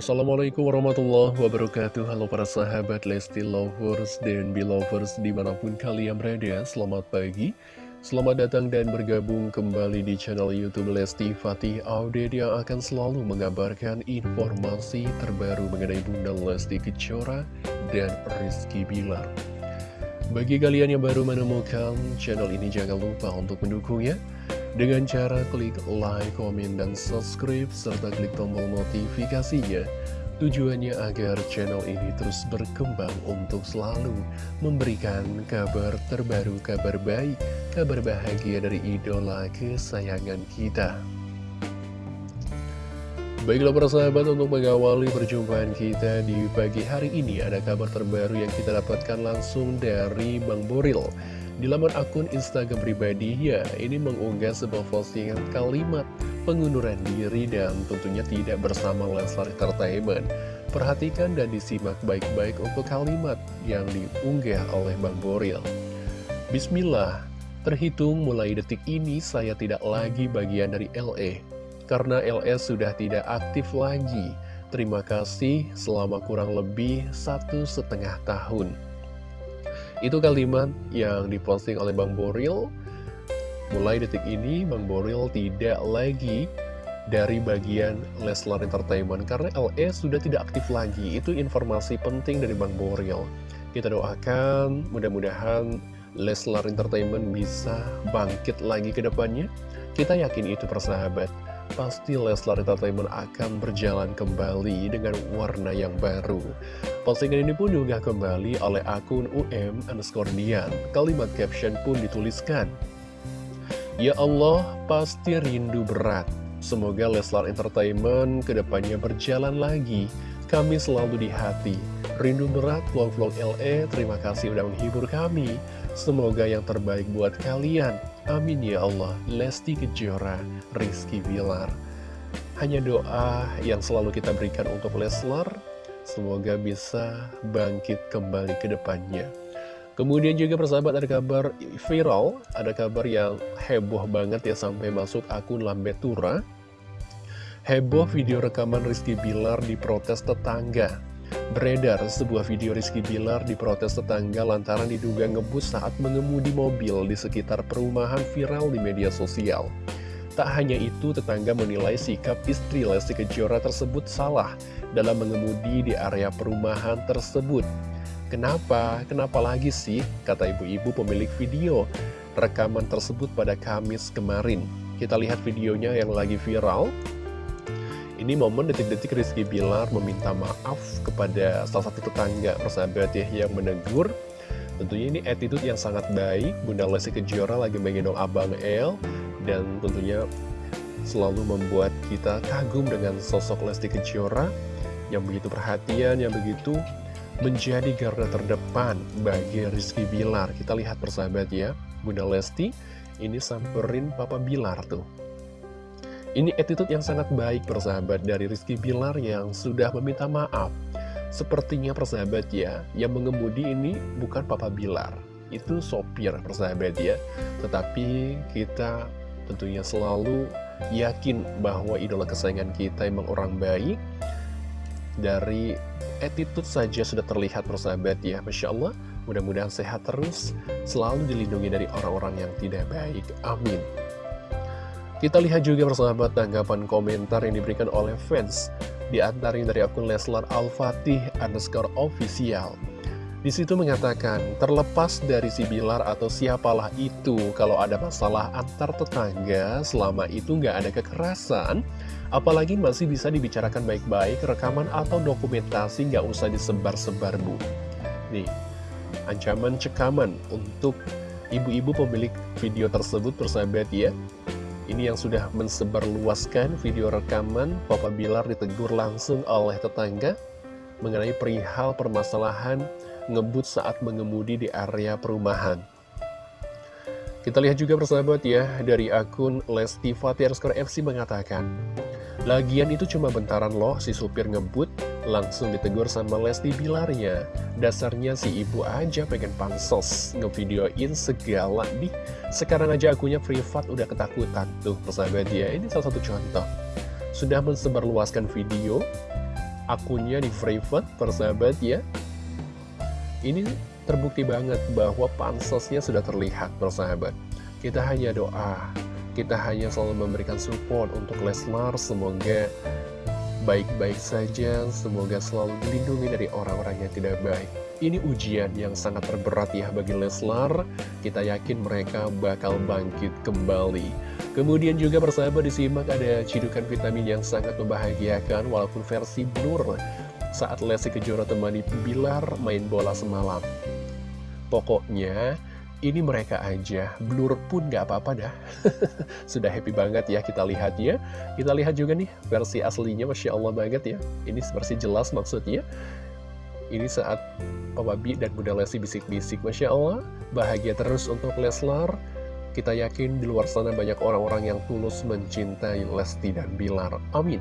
Assalamualaikum warahmatullahi wabarakatuh. Halo para sahabat Lesti Lovers dan Belovers di mana pun kalian berada. Selamat pagi Selamat datang dan bergabung kembali di channel Youtube Lesti Fatih Audet Yang akan selalu mengabarkan informasi terbaru mengenai Bunda Lesti Kejora dan Rizky Bilar. Bagi kalian yang baru menemukan channel ini jangan lupa untuk mendukungnya. Dengan cara klik like, komen, dan subscribe, serta klik tombol notifikasinya. Tujuannya agar channel ini terus berkembang untuk selalu memberikan kabar terbaru, kabar baik, kabar bahagia dari idola kesayangan kita. Baiklah para sahabat untuk mengawali perjumpaan kita di pagi hari ini ada kabar terbaru yang kita dapatkan langsung dari Bang Boril di laman akun Instagram pribadi, ya ini mengunggah sebuah postingan kalimat pengunduran diri dan tentunya tidak bersama Leslar Entertainment. Perhatikan dan disimak baik-baik untuk kalimat yang diunggah oleh Bang Boril. Bismillah, terhitung mulai detik ini saya tidak lagi bagian dari LE, karena LE sudah tidak aktif lagi. Terima kasih selama kurang lebih satu setengah tahun. Itu kalimat yang diposting oleh Bang Boril. Mulai detik ini, Bang Boril tidak lagi dari bagian Leslar Entertainment karena LE sudah tidak aktif lagi. Itu informasi penting dari Bang Boril. Kita doakan mudah-mudahan Leslar Entertainment bisa bangkit lagi ke depannya. Kita yakin itu persahabat pasti Leslar Entertainment akan berjalan kembali dengan warna yang baru. Postingan ini pun juga kembali oleh akun UM underscore Dian. Kalimat caption pun dituliskan. Ya Allah, pasti rindu berat. Semoga Leslar Entertainment ke depannya berjalan lagi. Kami selalu di hati. Rindu berat vlog-vlog LE, terima kasih udah menghibur kami. Semoga yang terbaik buat kalian. Amin ya Allah. Lesti Kejora, Rizky Bilar. Hanya doa yang selalu kita berikan untuk Leslar, semoga bisa bangkit kembali ke depannya. Kemudian juga persahabat ada kabar viral, ada kabar yang heboh banget ya sampai masuk akun Lambetura. Heboh video rekaman Rizky Bilar di protes tetangga. Beredar sebuah video Rizky Bilar diprotes tetangga lantaran diduga ngebut saat mengemudi mobil di sekitar perumahan viral di media sosial. Tak hanya itu, tetangga menilai sikap istri Lesti Kejora tersebut salah dalam mengemudi di area perumahan tersebut. Kenapa? Kenapa lagi sih? Kata ibu-ibu pemilik video rekaman tersebut pada Kamis kemarin. Kita lihat videonya yang lagi viral. Ini momen detik-detik Rizky Bilar meminta maaf kepada salah satu tetangga persahabat ya yang menegur. Tentunya ini attitude yang sangat baik, Bunda Lesti Kejora lagi menggendong Abang El, dan tentunya selalu membuat kita kagum dengan sosok Lesti Kejora yang begitu perhatian, yang begitu menjadi garda terdepan bagi Rizky Bilar. Kita lihat persahabat ya, Bunda Lesti ini samperin Papa Bilar tuh. Ini attitude yang sangat baik persahabat dari Rizky Bilar yang sudah meminta maaf. Sepertinya persahabat ya, yang mengemudi ini bukan Papa Bilar. Itu sopir persahabat ya. Tetapi kita tentunya selalu yakin bahwa idola kesayangan kita emang orang baik. Dari attitude saja sudah terlihat persahabat ya. Masya Allah, mudah-mudahan sehat terus, selalu dilindungi dari orang-orang yang tidak baik. Amin. Kita lihat juga persahabat tanggapan komentar yang diberikan oleh fans di antaranya dari akun Leslar Al-Fatih underscore official. Di situ mengatakan, terlepas dari si Bilar atau siapalah itu, kalau ada masalah antar tetangga, selama itu nggak ada kekerasan, apalagi masih bisa dibicarakan baik-baik, rekaman atau dokumentasi nggak usah disebar-sebar, Bu. Nih, ancaman cekaman untuk ibu-ibu pemilik video tersebut, persahabat ya. Ini yang sudah mensebarluaskan video rekaman Papa Bilar ditegur langsung oleh tetangga mengenai perihal permasalahan ngebut saat mengemudi di area perumahan. Kita lihat juga persahabat ya, dari akun Lesti Fatih FC mengatakan, Lagian itu cuma bentaran loh si supir ngebut, langsung ditegur sama Lesti Bilarnya. Dasarnya si ibu aja pengen pansos, ngevideoin segala nih. Sekarang aja akunya privat udah ketakutan. Tuh persahabat ya, ini salah satu contoh. Sudah mensebarluaskan video, akunnya di private, persahabat ya. Ini terbukti banget bahwa pansosnya sudah terlihat, persahabat. Kita hanya doa, kita hanya selalu memberikan support untuk Leslar, semoga baik-baik saja, semoga selalu dilindungi dari orang-orang yang tidak baik. Ini ujian yang sangat terberat ya bagi Leslar, kita yakin mereka bakal bangkit kembali. Kemudian juga persahabat disimak ada cidukan vitamin yang sangat membahagiakan walaupun versi blur saat Lesti Kejora temani Bilar main bola semalam. Pokoknya ini mereka aja, blur pun gak apa-apa dah. Sudah happy banget ya kita lihat ya Kita lihat juga nih versi aslinya Masya Allah banget ya. Ini versi jelas maksudnya. Ini saat Papa B dan Bunda Lesti bisik-bisik Masya Allah. Bahagia terus untuk Leslar. Kita yakin di luar sana banyak orang-orang yang tulus mencintai Lesti dan Bilar. Amin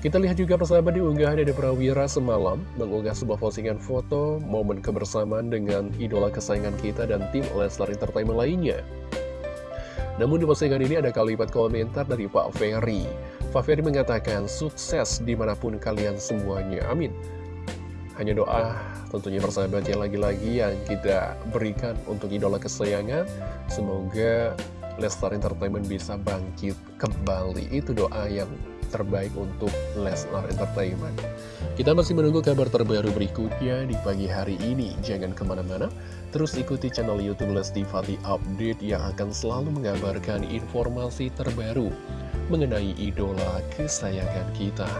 kita lihat juga persahabat di unggahan dari Prawira semalam mengunggah sebuah postingan foto momen kebersamaan dengan idola kesayangan kita dan tim Leslar Entertainment lainnya. Namun di postingan ini ada kalimat komentar dari Pak Ferry. Pak Ferry mengatakan sukses di mana pun kalian semuanya, amin. Hanya doa tentunya persahabat yang lagi-lagi yang kita berikan untuk idola kesayangan. Semoga Leslar Entertainment bisa bangkit kembali. Itu doa yang terbaik untuk Leslar Entertainment. Kita masih menunggu kabar terbaru berikutnya di pagi hari ini. Jangan ke mana-mana, terus ikuti channel Youtube Lesti Fati Update yang akan selalu mengabarkan informasi terbaru mengenai idola kesayangan kita.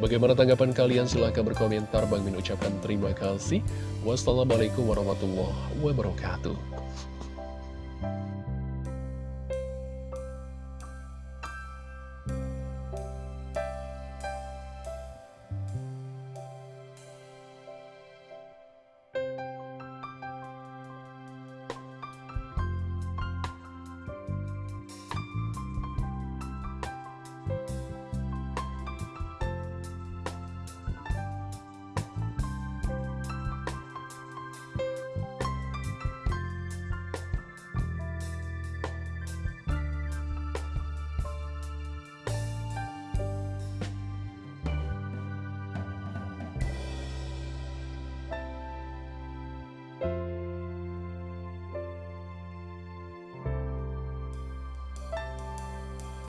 Bagaimana tanggapan kalian? Silahkan berkomentar. Bang Min ucapkan terima kasih. Wassalamualaikum warahmatullahi wabarakatuh.